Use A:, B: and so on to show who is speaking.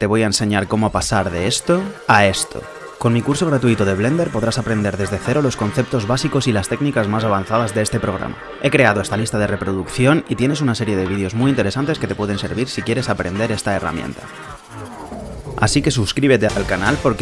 A: Te voy a enseñar cómo pasar de esto a esto. Con mi curso gratuito de Blender podrás aprender desde cero los conceptos básicos y las técnicas más avanzadas de este programa. He creado esta lista de reproducción y tienes una serie de vídeos muy interesantes que te pueden servir si quieres aprender esta herramienta. Así que suscríbete al canal porque